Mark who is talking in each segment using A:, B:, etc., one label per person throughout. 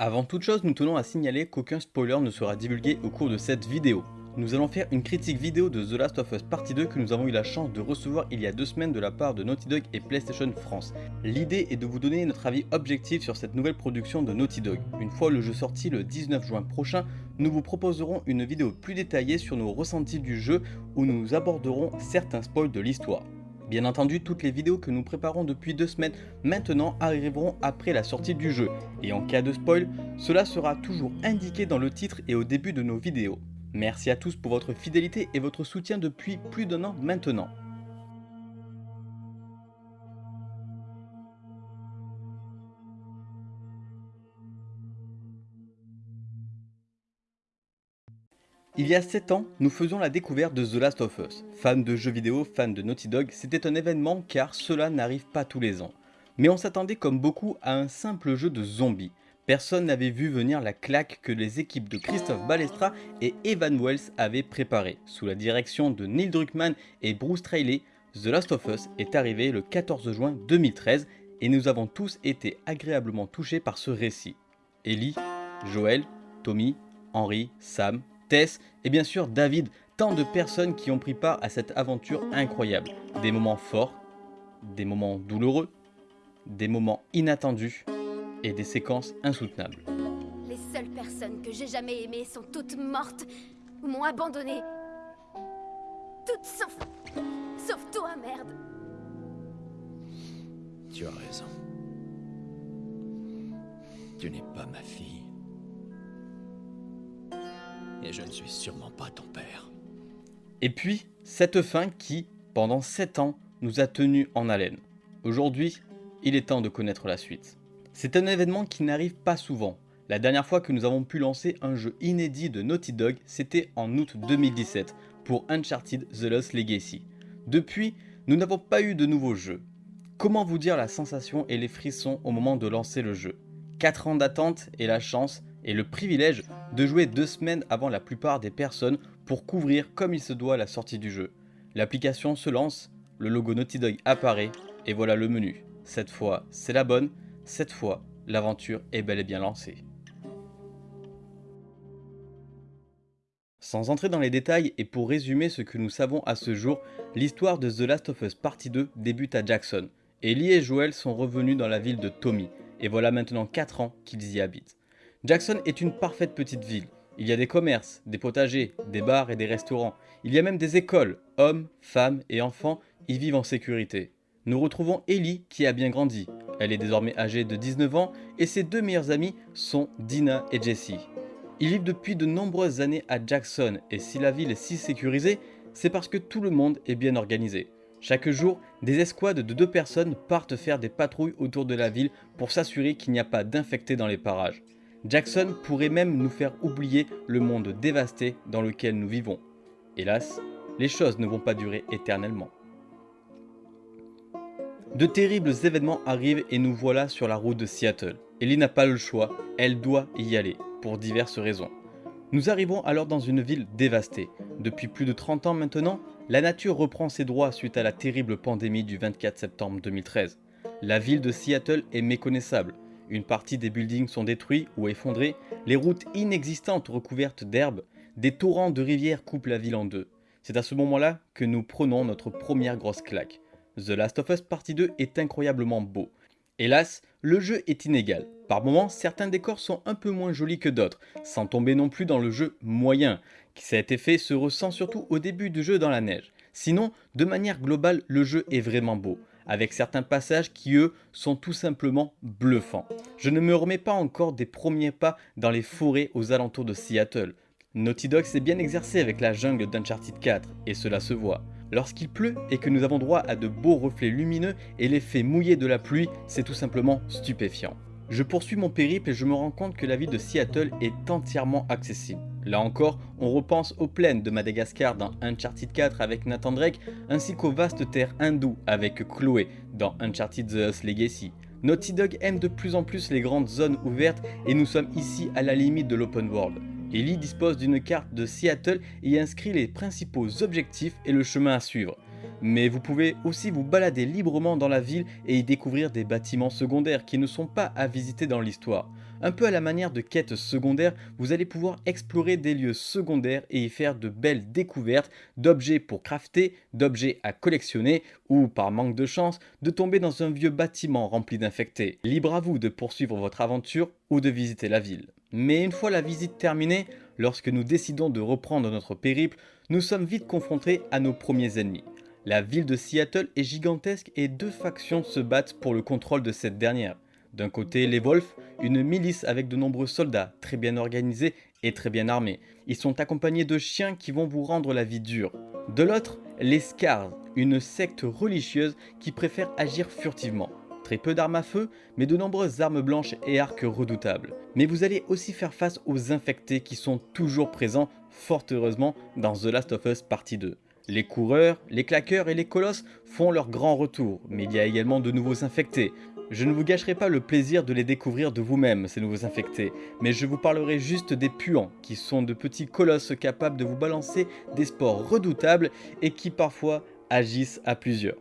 A: Avant toute chose, nous tenons à signaler qu'aucun spoiler ne sera divulgué au cours de cette vidéo. Nous allons faire une critique vidéo de The Last of Us Partie 2 que nous avons eu la chance de recevoir il y a deux semaines de la part de Naughty Dog et PlayStation France. L'idée est de vous donner notre avis objectif sur cette nouvelle production de Naughty Dog. Une fois le jeu sorti le 19 juin prochain, nous vous proposerons une vidéo plus détaillée sur nos ressentis du jeu où nous aborderons certains spoils de l'histoire. Bien entendu, toutes les vidéos que nous préparons depuis deux semaines maintenant arriveront après la sortie du jeu, et en cas de spoil, cela sera toujours indiqué dans le titre et au début de nos vidéos. Merci à tous pour votre fidélité et votre soutien depuis plus d'un an maintenant. Il y a 7 ans, nous faisions la découverte de The Last of Us. Fans de jeux vidéo, fans de Naughty Dog, c'était un événement car cela n'arrive pas tous les ans. Mais on s'attendait comme beaucoup à un simple jeu de zombies. Personne n'avait vu venir la claque que les équipes de Christophe Balestra et Evan Wells avaient préparée. Sous la direction de Neil Druckmann et Bruce Trailey, The Last of Us est arrivé le 14 juin 2013 et nous avons tous été agréablement touchés par ce récit. Ellie, Joel, Tommy, Henry, Sam, Tess et bien sûr David, tant de personnes qui ont pris part à cette aventure incroyable. Des moments forts, des moments douloureux, des moments inattendus et des séquences insoutenables.
B: Les seules personnes que j'ai jamais aimées sont toutes mortes ou m'ont abandonné. Toutes sauf... sauf toi, merde.
C: Tu as raison. Tu n'es pas ma fille. Et je ne suis sûrement pas ton père.
A: Et puis, cette fin qui, pendant 7 ans, nous a tenus en haleine. Aujourd'hui, il est temps de connaître la suite. C'est un événement qui n'arrive pas souvent. La dernière fois que nous avons pu lancer un jeu inédit de Naughty Dog, c'était en août 2017 pour Uncharted The Lost Legacy. Depuis, nous n'avons pas eu de nouveaux jeux. Comment vous dire la sensation et les frissons au moment de lancer le jeu? 4 ans d'attente et la chance et le privilège de jouer deux semaines avant la plupart des personnes pour couvrir comme il se doit la sortie du jeu. L'application se lance, le logo Naughty Dog apparaît et voilà le menu. Cette fois, c'est la bonne, cette fois, l'aventure est bel et bien lancée. Sans entrer dans les détails et pour résumer ce que nous savons à ce jour, l'histoire de The Last of Us Partie 2 débute à Jackson. Ellie et Joel sont revenus dans la ville de Tommy, et voilà maintenant 4 ans qu'ils y habitent. Jackson est une parfaite petite ville. Il y a des commerces, des potagers, des bars et des restaurants. Il y a même des écoles. Hommes, femmes et enfants y vivent en sécurité. Nous retrouvons Ellie qui a bien grandi. Elle est désormais âgée de 19 ans et ses deux meilleures amies sont Dina et Jessie. Ils vivent depuis de nombreuses années à Jackson et si la ville est si sécurisée, c'est parce que tout le monde est bien organisé. Chaque jour, des escouades de deux personnes partent faire des patrouilles autour de la ville pour s'assurer qu'il n'y a pas d'infectés dans les parages. Jackson pourrait même nous faire oublier le monde dévasté dans lequel nous vivons. Hélas, les choses ne vont pas durer éternellement. De terribles événements arrivent et nous voilà sur la route de Seattle. Ellie n'a pas le choix, elle doit y aller, pour diverses raisons. Nous arrivons alors dans une ville dévastée. Depuis plus de 30 ans maintenant, la nature reprend ses droits suite à la terrible pandémie du 24 septembre 2013. La ville de Seattle est méconnaissable, une partie des buildings sont détruits ou effondrés, les routes inexistantes recouvertes d'herbes, des torrents de rivières coupent la ville en deux. C'est à ce moment-là que nous prenons notre première grosse claque. The Last of Us Partie 2 est incroyablement beau. Hélas, le jeu est inégal. Par moments, certains décors sont un peu moins jolis que d'autres, sans tomber non plus dans le jeu moyen. Cet effet se ressent surtout au début du jeu dans la neige. Sinon, de manière globale, le jeu est vraiment beau avec certains passages qui eux sont tout simplement bluffants. Je ne me remets pas encore des premiers pas dans les forêts aux alentours de Seattle. Naughty Dog s'est bien exercé avec la jungle d'Uncharted 4 et cela se voit. Lorsqu'il pleut et que nous avons droit à de beaux reflets lumineux et l'effet mouillé de la pluie, c'est tout simplement stupéfiant. Je poursuis mon périple et je me rends compte que la ville de Seattle est entièrement accessible. Là encore, on repense aux plaines de Madagascar dans Uncharted 4 avec Nathan Drake, ainsi qu'aux vastes terres hindoues avec Chloé dans Uncharted The Legacy. Naughty Dog aime de plus en plus les grandes zones ouvertes et nous sommes ici à la limite de l'open world. Ellie dispose d'une carte de Seattle et inscrit les principaux objectifs et le chemin à suivre mais vous pouvez aussi vous balader librement dans la ville et y découvrir des bâtiments secondaires qui ne sont pas à visiter dans l'histoire. Un peu à la manière de quêtes secondaires, vous allez pouvoir explorer des lieux secondaires et y faire de belles découvertes d'objets pour crafter, d'objets à collectionner ou, par manque de chance, de tomber dans un vieux bâtiment rempli d'infectés. Libre à vous de poursuivre votre aventure ou de visiter la ville. Mais une fois la visite terminée, lorsque nous décidons de reprendre notre périple, nous sommes vite confrontés à nos premiers ennemis. La ville de Seattle est gigantesque et deux factions se battent pour le contrôle de cette dernière. D'un côté, les Wolves, une milice avec de nombreux soldats, très bien organisés et très bien armés. Ils sont accompagnés de chiens qui vont vous rendre la vie dure. De l'autre, les Scars, une secte religieuse qui préfère agir furtivement. Très peu d'armes à feu, mais de nombreuses armes blanches et arcs redoutables. Mais vous allez aussi faire face aux infectés qui sont toujours présents, fort heureusement, dans The Last of Us Partie 2. Les coureurs, les claqueurs et les colosses font leur grand retour, mais il y a également de nouveaux infectés. Je ne vous gâcherai pas le plaisir de les découvrir de vous-même, ces nouveaux infectés, mais je vous parlerai juste des puants, qui sont de petits colosses capables de vous balancer des sports redoutables et qui parfois agissent à plusieurs.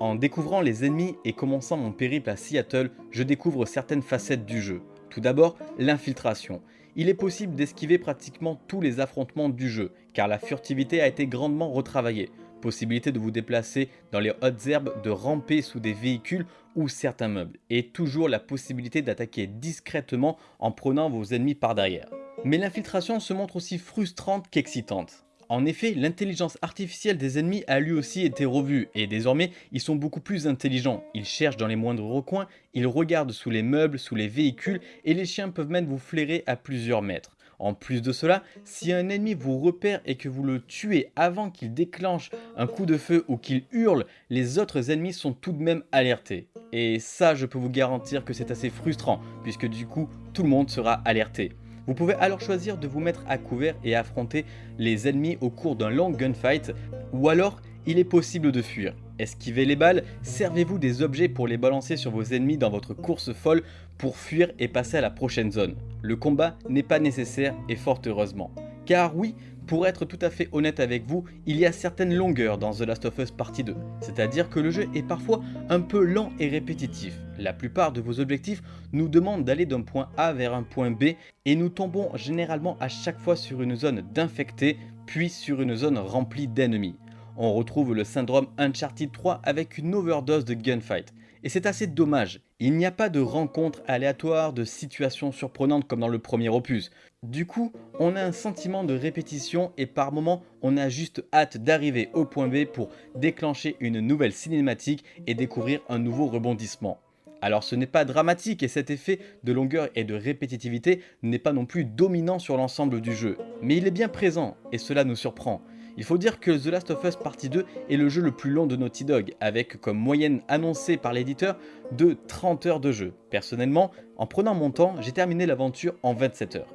A: En découvrant les ennemis et commençant mon périple à Seattle, je découvre certaines facettes du jeu. Tout d'abord, l'infiltration. Il est possible d'esquiver pratiquement tous les affrontements du jeu, car la furtivité a été grandement retravaillée. Possibilité de vous déplacer dans les hautes herbes, de ramper sous des véhicules ou certains meubles, et toujours la possibilité d'attaquer discrètement en prenant vos ennemis par derrière. Mais l'infiltration se montre aussi frustrante qu'excitante. En effet, l'intelligence artificielle des ennemis a lui aussi été revue, et désormais, ils sont beaucoup plus intelligents. Ils cherchent dans les moindres recoins, ils regardent sous les meubles, sous les véhicules, et les chiens peuvent même vous flairer à plusieurs mètres. En plus de cela, si un ennemi vous repère et que vous le tuez avant qu'il déclenche un coup de feu ou qu'il hurle, les autres ennemis sont tout de même alertés. Et ça, je peux vous garantir que c'est assez frustrant, puisque du coup, tout le monde sera alerté. Vous pouvez alors choisir de vous mettre à couvert et affronter les ennemis au cours d'un long gunfight, ou alors il est possible de fuir. Esquivez les balles, servez-vous des objets pour les balancer sur vos ennemis dans votre course folle pour fuir et passer à la prochaine zone. Le combat n'est pas nécessaire et fort heureusement. Car oui, pour être tout à fait honnête avec vous, il y a certaines longueurs dans The Last of Us Partie 2, c'est-à-dire que le jeu est parfois un peu lent et répétitif. La plupart de vos objectifs nous demandent d'aller d'un point A vers un point B et nous tombons généralement à chaque fois sur une zone d'infectés, puis sur une zone remplie d'ennemis. On retrouve le syndrome Uncharted 3 avec une overdose de gunfight. Et c'est assez dommage, il n'y a pas de rencontres aléatoires, de situations surprenantes comme dans le premier opus. Du coup, on a un sentiment de répétition et par moments, on a juste hâte d'arriver au point B pour déclencher une nouvelle cinématique et découvrir un nouveau rebondissement. Alors ce n'est pas dramatique et cet effet de longueur et de répétitivité n'est pas non plus dominant sur l'ensemble du jeu, mais il est bien présent et cela nous surprend. Il faut dire que The Last of Us Partie 2 est le jeu le plus long de Naughty Dog, avec comme moyenne annoncée par l'éditeur de 30 heures de jeu. Personnellement, en prenant mon temps, j'ai terminé l'aventure en 27 heures.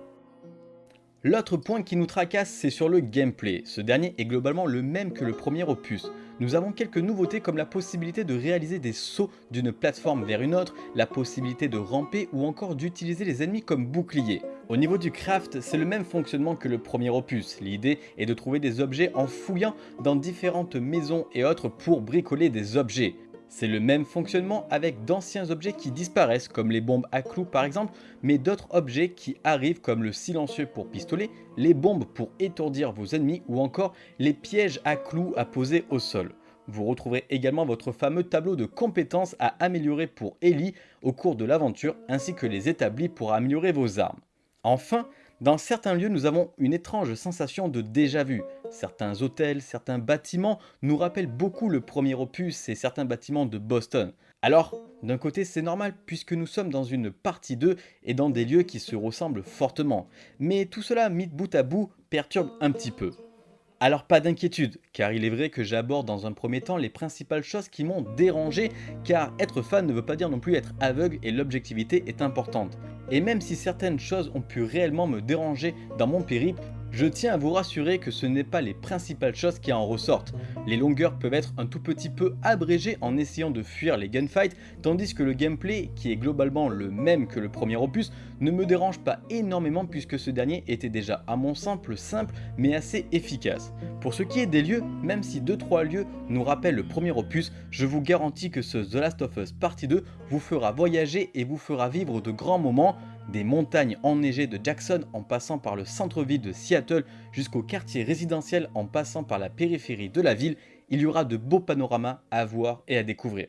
A: L'autre point qui nous tracasse, c'est sur le gameplay. Ce dernier est globalement le même que le premier opus. Nous avons quelques nouveautés comme la possibilité de réaliser des sauts d'une plateforme vers une autre, la possibilité de ramper ou encore d'utiliser les ennemis comme boucliers. Au niveau du craft, c'est le même fonctionnement que le premier opus. L'idée est de trouver des objets en fouillant dans différentes maisons et autres pour bricoler des objets. C'est le même fonctionnement avec d'anciens objets qui disparaissent comme les bombes à clous par exemple, mais d'autres objets qui arrivent comme le silencieux pour pistolet, les bombes pour étourdir vos ennemis ou encore les pièges à clous à poser au sol. Vous retrouverez également votre fameux tableau de compétences à améliorer pour Ellie au cours de l'aventure ainsi que les établis pour améliorer vos armes. Enfin, dans certains lieux, nous avons une étrange sensation de déjà-vu. Certains hôtels, certains bâtiments nous rappellent beaucoup le premier opus et certains bâtiments de Boston. Alors, d'un côté c'est normal puisque nous sommes dans une partie 2 et dans des lieux qui se ressemblent fortement. Mais tout cela mis bout à bout perturbe un petit peu. Alors pas d'inquiétude, car il est vrai que j'aborde dans un premier temps les principales choses qui m'ont dérangé, car être fan ne veut pas dire non plus être aveugle et l'objectivité est importante. Et même si certaines choses ont pu réellement me déranger dans mon périple, Je tiens à vous rassurer que ce n'est pas les principales choses qui en ressortent. Les longueurs peuvent être un tout petit peu abrégées en essayant de fuir les gunfights, tandis que le gameplay, qui est globalement le même que le premier opus, ne me dérange pas énormément puisque ce dernier était déjà à mon simple simple mais assez efficace. Pour ce qui est des lieux, même si 2-3 lieux nous rappellent le premier opus, je vous garantis que ce The Last of Us Partie 2 vous fera voyager et vous fera vivre de grands moments des montagnes enneigées de Jackson en passant par le centre-ville de Seattle jusqu'au quartier résidentiel en passant par la périphérie de la ville, il y aura de beaux panoramas à voir et à découvrir.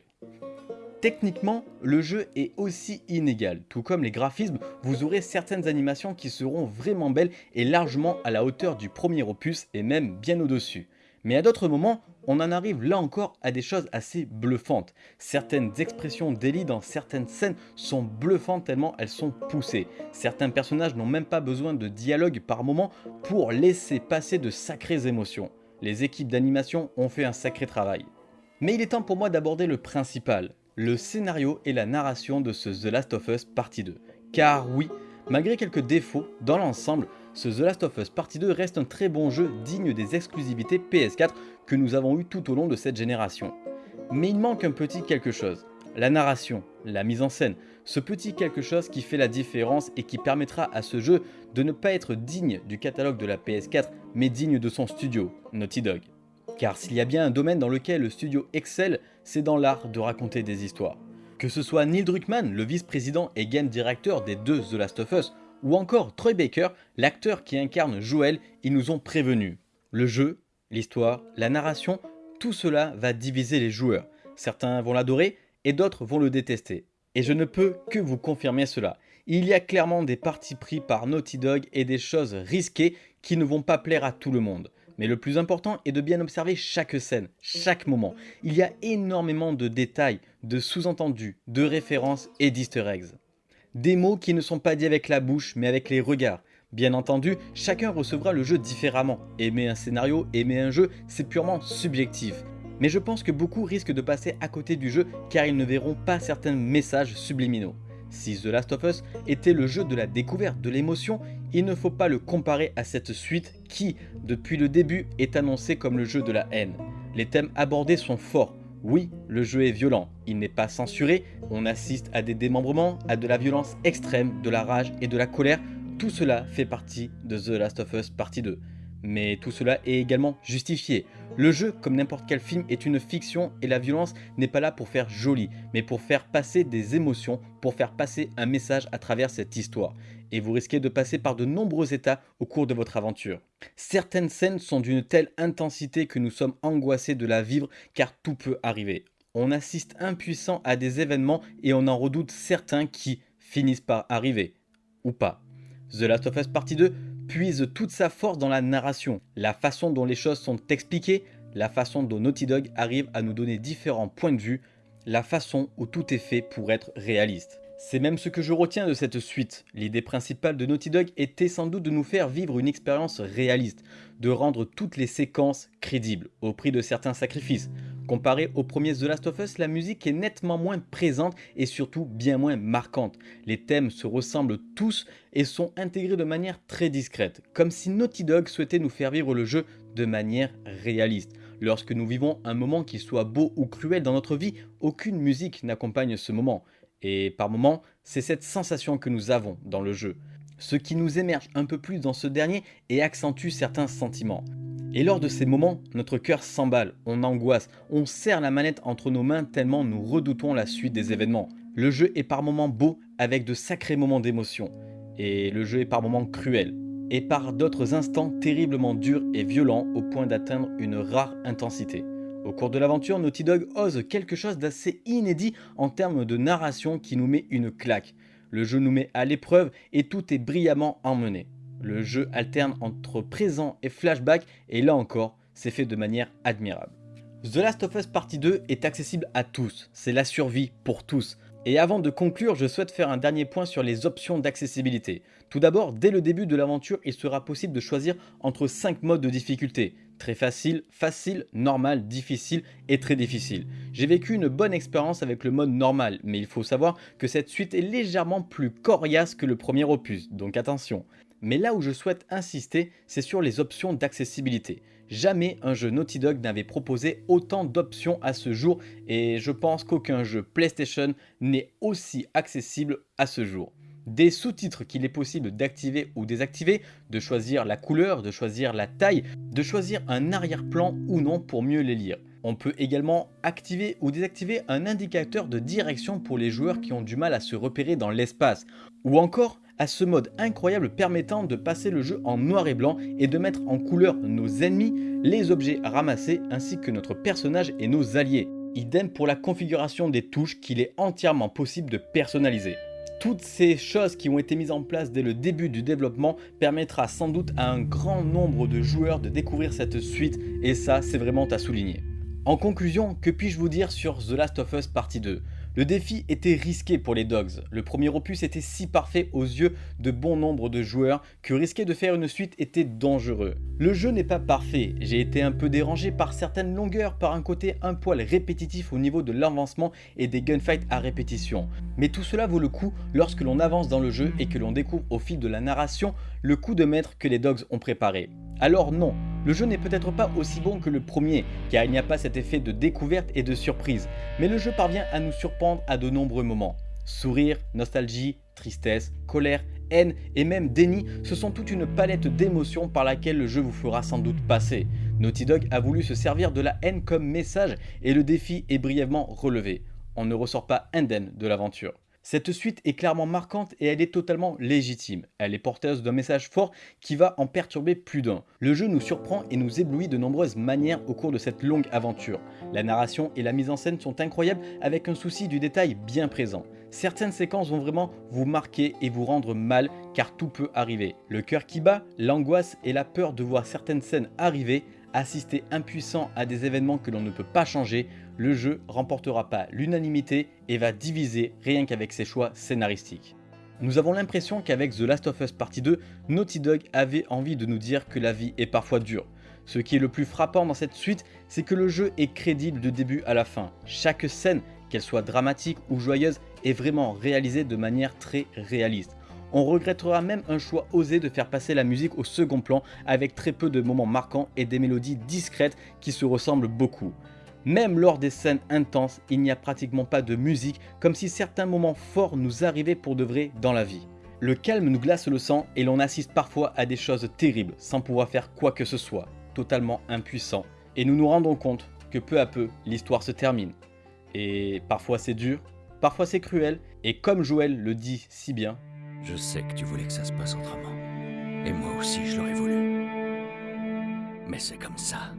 A: Techniquement, le jeu est aussi inégal, tout comme les graphismes, vous aurez certaines animations qui seront vraiment belles et largement à la hauteur du premier opus et même bien au-dessus. Mais à d'autres moments, on en arrive là encore à des choses assez bluffantes. Certaines expressions d'Ellie dans certaines scènes sont bluffantes tellement elles sont poussées. Certains personnages n'ont même pas besoin de dialogue par moment pour laisser passer de sacrées émotions. Les équipes d'animation ont fait un sacré travail. Mais il est temps pour moi d'aborder le principal, le scénario et la narration de ce The Last of Us Partie 2. Car oui, malgré quelques défauts, dans l'ensemble, ce The Last of Us Partie 2 reste un très bon jeu digne des exclusivités PS4 que nous avons eu tout au long de cette génération. Mais il manque un petit quelque chose. La narration, la mise en scène, ce petit quelque chose qui fait la différence et qui permettra à ce jeu de ne pas être digne du catalogue de la PS4 mais digne de son studio, Naughty Dog. Car s'il y a bien un domaine dans lequel le studio excelle, c'est dans l'art de raconter des histoires. Que ce soit Neil Druckmann, le vice-président et game directeur des deux The Last of Us, ou encore Troy Baker, l'acteur qui incarne Joel, ils nous ont prévenus. Le jeu, l'histoire, la narration, tout cela va diviser les joueurs. Certains vont l'adorer et d'autres vont le détester. Et je ne peux que vous confirmer cela. Il y a clairement des partis pris par Naughty Dog et des choses risquées qui ne vont pas plaire à tout le monde. Mais le plus important est de bien observer chaque scène, chaque moment. Il y a énormément de détails, de sous-entendus, de références et d'easter eggs. Des mots qui ne sont pas dits avec la bouche mais avec les regards. Bien entendu, chacun recevra le jeu différemment. Aimer un scénario, aimer un jeu, c'est purement subjectif. Mais je pense que beaucoup risquent de passer à côté du jeu car ils ne verront pas certains messages subliminaux. Si The Last of Us était le jeu de la découverte, de l'émotion, il ne faut pas le comparer à cette suite qui, depuis le début, est annoncée comme le jeu de la haine. Les thèmes abordés sont forts, oui, le jeu est violent, il n'est pas censuré, on assiste à des démembrements, à de la violence extrême, de la rage et de la colère, tout cela fait partie de The Last of Us Partie 2. Mais tout cela est également justifié. Le jeu, comme n'importe quel film, est une fiction et la violence n'est pas là pour faire joli, mais pour faire passer des émotions, pour faire passer un message à travers cette histoire. Et vous risquez de passer par de nombreux états au cours de votre aventure. Certaines scènes sont d'une telle intensité que nous sommes angoissés de la vivre car tout peut arriver. On assiste impuissant à des événements et on en redoute certains qui finissent par arriver. Ou pas. The Last of Us Partie 2 puise toute sa force dans la narration, la façon dont les choses sont expliquées, la façon dont Naughty Dog arrive à nous donner différents points de vue, la façon où tout est fait pour être réaliste. C'est même ce que je retiens de cette suite. L'idée principale de Naughty Dog était sans doute de nous faire vivre une expérience réaliste, de rendre toutes les séquences crédibles, au prix de certains sacrifices. Comparé au premier The Last of Us, la musique est nettement moins présente et surtout bien moins marquante. Les thèmes se ressemblent tous et sont intégrés de manière très discrète, comme si Naughty Dog souhaitait nous faire vivre le jeu de manière réaliste. Lorsque nous vivons un moment qui soit beau ou cruel dans notre vie, aucune musique n'accompagne ce moment. Et par moments, c'est cette sensation que nous avons dans le jeu. Ce qui nous émerge un peu plus dans ce dernier et accentue certains sentiments. Et lors de ces moments, notre cœur s'emballe, on angoisse, on serre la manette entre nos mains tellement nous redoutons la suite des événements. Le jeu est par moments beau avec de sacrés moments d'émotion. Et le jeu est par moments cruel. Et par d'autres instants terriblement durs et violents au point d'atteindre une rare intensité. Au cours de l'aventure, Naughty Dog ose quelque chose d'assez inédit en termes de narration qui nous met une claque. Le jeu nous met à l'épreuve et tout est brillamment emmené. Le jeu alterne entre présent et flashback et là encore, c'est fait de manière admirable. The Last of Us Partie 2 est accessible à tous, c'est la survie pour tous. Et avant de conclure, je souhaite faire un dernier point sur les options d'accessibilité. Tout d'abord, dès le début de l'aventure, il sera possible de choisir entre 5 modes de difficulté. Très facile, facile, normal, difficile et très difficile. J'ai vécu une bonne expérience avec le mode normal, mais il faut savoir que cette suite est légèrement plus coriace que le premier opus, donc attention. Mais là où je souhaite insister, c'est sur les options d'accessibilité. Jamais un jeu Naughty Dog n'avait proposé autant d'options à ce jour et je pense qu'aucun jeu PlayStation n'est aussi accessible à ce jour. Des sous-titres qu'il est possible d'activer ou désactiver, de choisir la couleur, de choisir la taille, de choisir un arrière-plan ou non pour mieux les lire. On peut également activer ou désactiver un indicateur de direction pour les joueurs qui ont du mal à se repérer dans l'espace. Ou encore à ce mode incroyable permettant de passer le jeu en noir et blanc et de mettre en couleur nos ennemis, les objets ramassés ainsi que notre personnage et nos alliés. Idem pour la configuration des touches qu'il est entièrement possible de personnaliser. Toutes ces choses qui ont été mises en place dès le début du développement permettra sans doute à un grand nombre de joueurs de découvrir cette suite et ça c'est vraiment à souligner. En conclusion, que puis-je vous dire sur The Last of Us Partie 2 le défi était risqué pour les Dogs. Le premier opus était si parfait aux yeux de bon nombre de joueurs que risquer de faire une suite était dangereux. Le jeu n'est pas parfait, j'ai été un peu dérangé par certaines longueurs, par un côté un poil répétitif au niveau de l'avancement et des gunfights à répétition. Mais tout cela vaut le coup lorsque l'on avance dans le jeu et que l'on découvre au fil de la narration le coup de maître que les Dogs ont préparé. Alors non, le jeu n'est peut-être pas aussi bon que le premier, car il n'y a pas cet effet de découverte et de surprise, mais le jeu parvient à nous surprendre à de nombreux moments. Sourire, nostalgie, tristesse, colère, haine et même déni, ce sont toute une palette d'émotions par laquelle le jeu vous fera sans doute passer. Naughty Dog a voulu se servir de la haine comme message et le défi est brièvement relevé. On ne ressort pas indemne de l'aventure. Cette suite est clairement marquante et elle est totalement légitime. Elle est porteuse d'un message fort qui va en perturber plus d'un. Le jeu nous surprend et nous éblouit de nombreuses manières au cours de cette longue aventure. La narration et la mise en scène sont incroyables avec un souci du détail bien présent. Certaines séquences vont vraiment vous marquer et vous rendre mal car tout peut arriver. Le cœur qui bat, l'angoisse et la peur de voir certaines scènes arriver assister impuissant à des événements que l'on ne peut pas changer, le jeu remportera pas l'unanimité et va diviser rien qu'avec ses choix scénaristiques. Nous avons l'impression qu'avec The Last of Us Partie 2, Naughty Dog avait envie de nous dire que la vie est parfois dure. Ce qui est le plus frappant dans cette suite, c'est que le jeu est crédible de début à la fin. Chaque scène, qu'elle soit dramatique ou joyeuse, est vraiment réalisée de manière très réaliste. On regrettera même un choix osé de faire passer la musique au second plan avec très peu de moments marquants et des mélodies discrètes qui se ressemblent beaucoup. Même lors des scènes intenses, il n'y a pratiquement pas de musique, comme si certains moments forts nous arrivaient pour de vrai dans la vie. Le calme nous glace le sang et l'on assiste parfois à des choses terribles sans pouvoir faire quoi que ce soit, totalement impuissant. Et nous nous rendons compte que peu à peu, l'histoire se termine. Et parfois c'est dur, parfois c'est cruel, et comme Joël le dit si bien,
C: je sais que tu voulais que ça se passe autrement. Et moi aussi, je l'aurais voulu. Mais c'est comme ça.